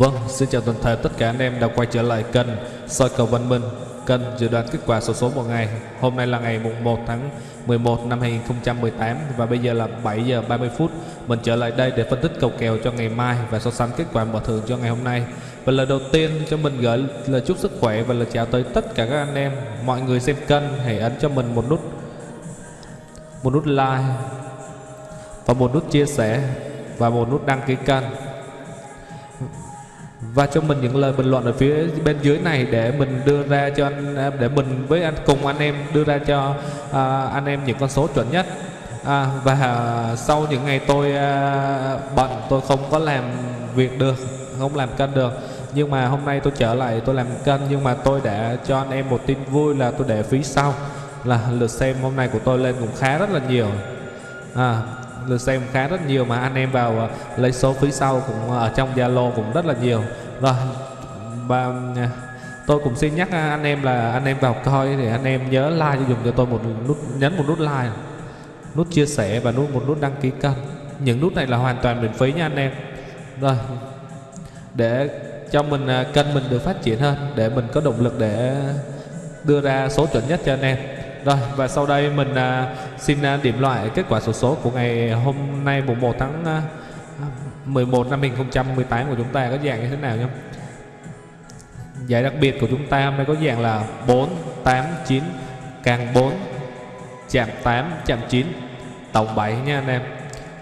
Vâng, xin chào toàn thể tất cả anh em đã quay trở lại kênh soi cầu văn minh kênh dự đoán kết quả sổ số, số một ngày. Hôm nay là ngày mùng 1 tháng 11 năm 2018 và bây giờ là 7 giờ 30 phút. Mình trở lại đây để phân tích cầu kèo cho ngày mai và so sánh kết quả mở thưởng cho ngày hôm nay. Và lời đầu tiên cho mình gửi lời chúc sức khỏe và lời chào tới tất cả các anh em. Mọi người xem kênh hãy ấn cho mình một nút một nút like và một nút chia sẻ và một nút đăng ký kênh và cho mình những lời bình luận ở phía bên dưới này để mình đưa ra cho anh à, để mình với anh cùng anh em đưa ra cho à, anh em những con số chuẩn nhất. À, và à, sau những ngày tôi à, bận tôi không có làm việc được không làm kênh được. Nhưng mà hôm nay tôi trở lại tôi làm kênh nhưng mà tôi đã cho anh em một tin vui là tôi để phí sau là lượt xem hôm nay của tôi lên cũng khá rất là nhiều. À, lượt xem khá rất nhiều mà anh em vào ờ, lấy số phí sau cũng ờ, ở trong Zalo cũng rất là nhiều. Rồi và ờ, tôi cũng xin nhắc anh em là anh em vào coi thì anh em nhớ like cho dùng cho tôi một nút, nhấn một nút like, nút chia sẻ và nút, một nút đăng ký kênh. Những nút này là hoàn toàn miễn phí nha anh em. Rồi, để cho mình kênh mình được phát triển hơn, để mình có động lực để đưa ra số chuẩn nhất cho anh em rồi và sau đây mình à, xin à, điểm loại kết quả số, số của ngày hôm nay mùng 1 tháng à, 11 năm 2018 của chúng ta. Có dạng như thế nào nhé Giải đặc biệt của chúng ta hôm nay có dạng là 4, 8, 9, càng 4, chạm 8, chạm 9, tổng 7 nha anh em.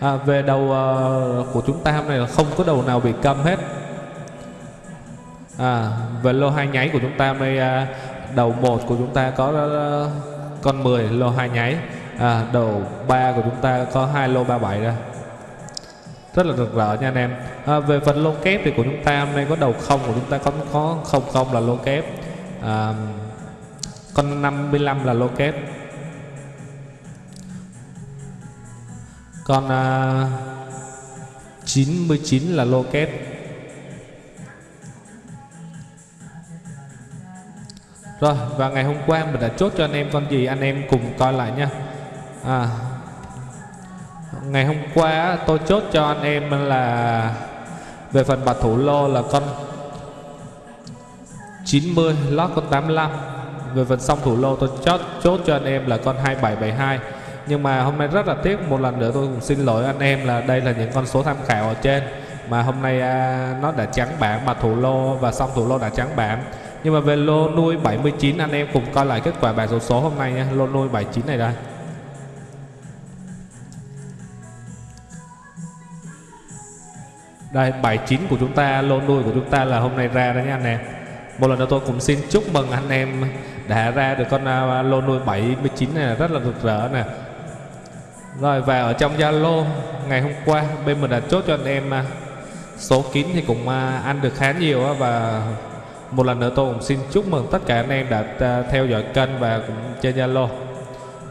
À, Về đầu uh, của chúng ta hôm nay là không có đầu nào bị câm hết. À, Về lô hai nháy của chúng ta hôm nay uh, đầu 1 của chúng ta có uh, con 10 lô hai nháy. À, đầu 3 của chúng ta có hai lô 37 ra rất là rực rỡ nha anh em. À, về phần lô kép thì của chúng ta hôm nay có đầu không của chúng ta có có không không là lô kép. À, con 55 là lô kép. Con à, 99 là lô kép. Rồi và ngày hôm qua mình đã chốt cho anh em con gì anh em cùng coi lại nha. À, Ngày hôm qua tôi chốt cho anh em là Về phần bạch thủ lô là con 90 lót con 85 Về phần song thủ lô tôi chốt, chốt cho anh em là con 2772 Nhưng mà hôm nay rất là tiếc Một lần nữa tôi cũng xin lỗi anh em là đây là những con số tham khảo ở trên. Mà hôm nay à, nó đã trắng bảng bạc thủ lô và song thủ lô đã trắng bảng. Nhưng mà về lô nuôi 79 anh em cùng coi lại kết quả bài số số hôm nay nha. Lô nuôi 79 này đây. Đây 79 của chúng ta, Lô nuôi của chúng ta là hôm nay ra đó nha anh em. Một lần nữa tôi cũng xin chúc mừng anh em Đã ra được con à, lô nuôi 79 này, rất là rực rỡ nè. Rồi, và ở trong Zalo, Ngày hôm qua, bên mình đã chốt cho anh em à, Số kín thì cũng à, ăn được khá nhiều Và một lần nữa tôi cũng xin chúc mừng tất cả anh em đã à, theo dõi kênh Và cũng trên Zalo.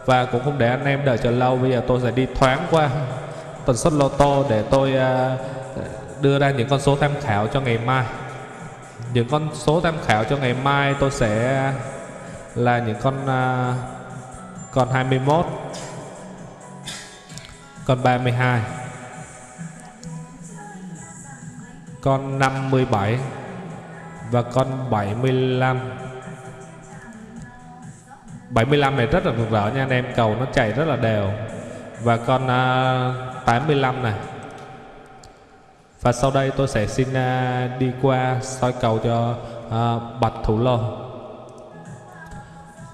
Và cũng không để anh em đợi chờ lâu, Bây giờ tôi sẽ đi thoáng qua tần suất lô tô để tôi à, đưa ra những con số tham khảo cho ngày mai. Những con số tham khảo cho ngày mai tôi sẽ à, là những con con 21 con 32 con 57 và con 75 75 này rất là rực rỡ nha anh em cầu nó chạy rất là đều. Và con à, uh, 85 này. Và sau đây tôi sẽ xin uh, đi qua soi cầu cho uh, Bạch Thủ Lô.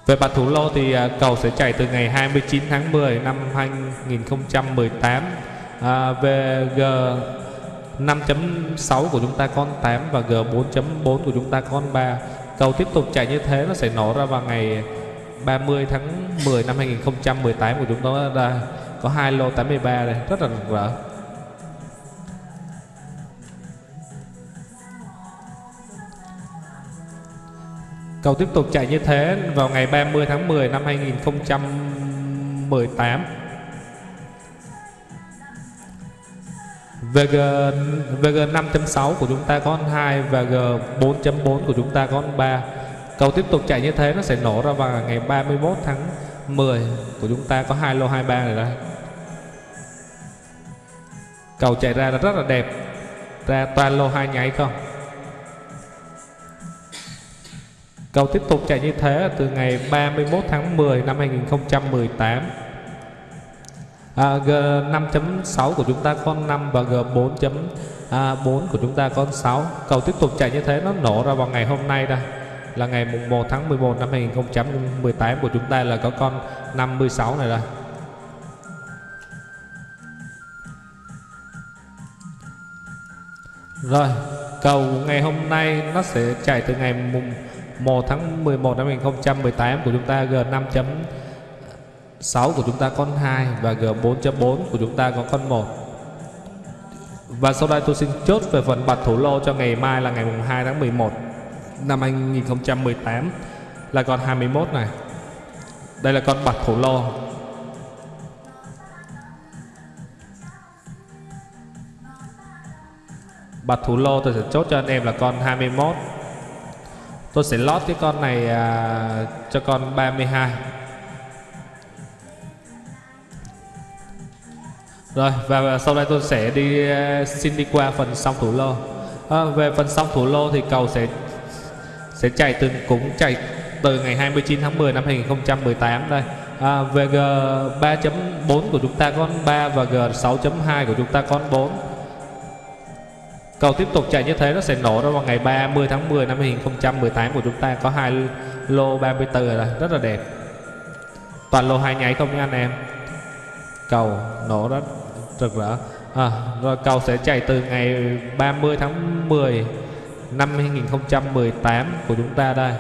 Về Bạch Thủ Lô thì uh, cầu sẽ chạy từ ngày 29 tháng 10 năm 2018 uh, Về G 5.6 của chúng ta con 8 và G 4.4 của chúng ta con 3 Cầu tiếp tục chạy như thế nó sẽ nổ ra vào ngày 30 tháng 10 năm 2018 của chúng ta. Ra có hai lô 83 đây, rất là rỡ. Cầu tiếp tục chạy như thế vào ngày 30 tháng 10 năm 2018 VG, VG 5.6 của chúng ta có con 2 và G 4.4 của chúng ta có con 3 Cầu tiếp tục chạy như thế nó sẽ nổ ra vào ngày 31 tháng 10 của chúng ta có hai lô 23 này đây Cầu chạy ra là rất là đẹp. Ra toàn lô hai nháy không? Cầu tiếp tục chạy như thế từ ngày 31 tháng 10 năm 2018 à, G5.6 của chúng ta có 5 và G4.4 à, của chúng ta có 6 Cầu tiếp tục chạy như thế nó nổ ra vào ngày hôm nay đây. Là ngày mùng 1 tháng 11 năm 2018 của chúng ta là có con 56 này đây. Rồi, cầu ngày hôm nay nó sẽ chạy từ ngày mùng 1 tháng 11 năm 2018 của chúng ta G5.6 6 của chúng ta con 2 và G4.4 của chúng ta có con 1. Và sau đây tôi xin chốt về phần bật thủ lô cho ngày mai là ngày mùng 2 tháng 11 năm 2018 là con 21 này. Đây là con bật thủ lô Bật thủ lô tôi sẽ chốt cho anh em là con 21 Tôi sẽ lót cái con này à, cho con 32 Rồi và sau đây tôi sẽ đi ờ, xin đi qua phần song thủ lô. À, Về phần song thủ lô thì cầu sẽ sẽ chạy từ cũng chạy từ ngày 29 tháng 10 năm 2018 đây. À, Về G 3.4 của chúng ta có 3 và G 6.2 của chúng ta có 4 Cầu tiếp tục chạy như thế nó sẽ nổ ra vào ngày 30 tháng 10 năm 2018 của chúng ta. Có hai lô 34 rồi rất là đẹp. Toàn lô hai nháy không nha anh em. Cầu nổ rất rực rỡ. À, rồi cầu sẽ chạy từ ngày 30 tháng 10 năm 2018 của chúng ta đây.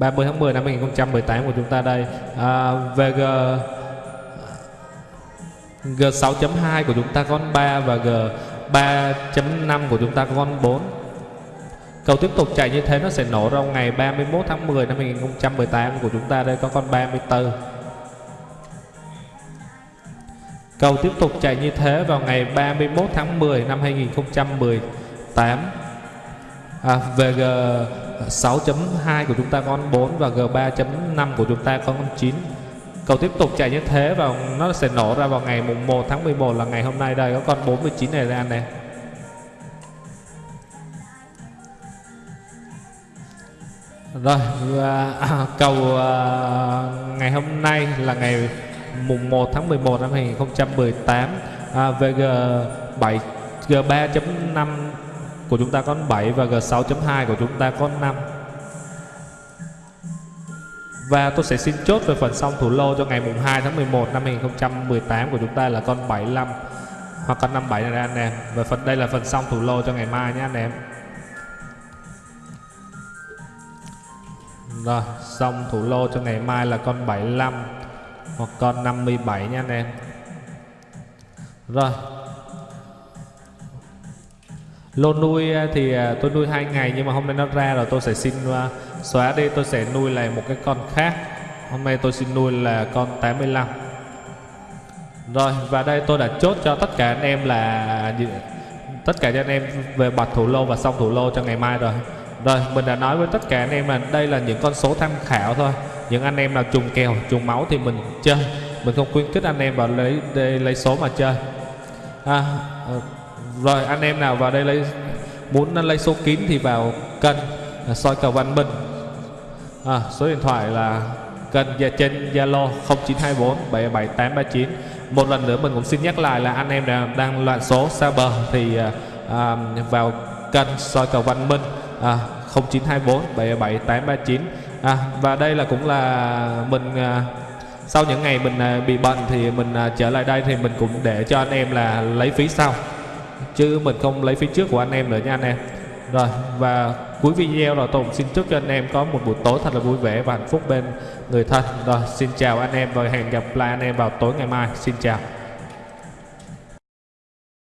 ba mươi tháng 10 năm 2018 của chúng ta đây à, VG G6.2 của chúng ta có con 3 và G3.5 của chúng ta có con 4 Cầu tiếp tục chạy như thế nó sẽ nổ ra ngày 31 tháng 10 năm 2018 của chúng ta. Đây có con 34 Cầu tiếp tục chạy như thế vào ngày 31 tháng 10 năm 2018 à, Về G6.2 của chúng ta có con 4 và G3.5 của chúng ta có con 9 Cầu tiếp tục chạy như thế và nó sẽ nổ ra vào ngày mùng 1 tháng 11 là ngày hôm nay. Đây có con 49 này ra này. Rồi à, cầu à, ngày hôm nay là ngày mùng 1 tháng 11 năm 2018 à, VG 7 G3.5 của chúng ta có 7 và G6.2 của chúng ta có 5 và tôi sẽ xin chốt về phần xong thủ lô cho ngày mùng 2 tháng 11 năm 2018 của chúng ta là con 75 hoặc con 57 này anh em. Và phần đây là phần xong thủ lô cho ngày mai nhé anh em. Rồi, xong thủ lô cho ngày mai là con 75 hoặc con 57 nha anh em. Rồi. Lô nuôi à, thì à, tôi nuôi hai ngày nhưng mà hôm nay nó ra rồi tôi sẽ xin à, xóa đi tôi sẽ nuôi lại một cái con khác hôm nay tôi xin nuôi là con 85 rồi và đây tôi đã chốt cho tất cả anh em là tất cả cho anh em về bật thủ lô và xong thủ lô cho ngày mai rồi rồi mình đã nói với tất cả anh em là đây là những con số tham khảo thôi. Những anh em nào trùng kèo trùng máu thì mình chơi. Mình không khuyến khích anh em vào lấy đây lấy số mà chơi. À, ờ, rồi anh em nào vào đây lấy muốn lấy số kín thì vào cân à, soi cầu văn minh à, số điện thoại là kênh và trên Zalo 0924 77839 một lần nữa mình cũng xin nhắc lại là anh em đang, đang loạn số xa bờ thì à, à, vào kênh soi cầu Văn Minh à, 0924 77839 à, và đây là cũng là mình à, sau những ngày mình à, bị bệnh thì mình à, trở lại đây thì mình cũng để cho anh em là lấy phí sau. Chứ mình không lấy phí trước của anh em nữa nha anh em. Rồi và cuối video rồi tôi xin chúc cho anh em có một buổi tối thật là vui vẻ và hạnh phúc bên người thân. Rồi xin chào anh em và hẹn gặp lại anh em vào tối ngày mai. Xin chào.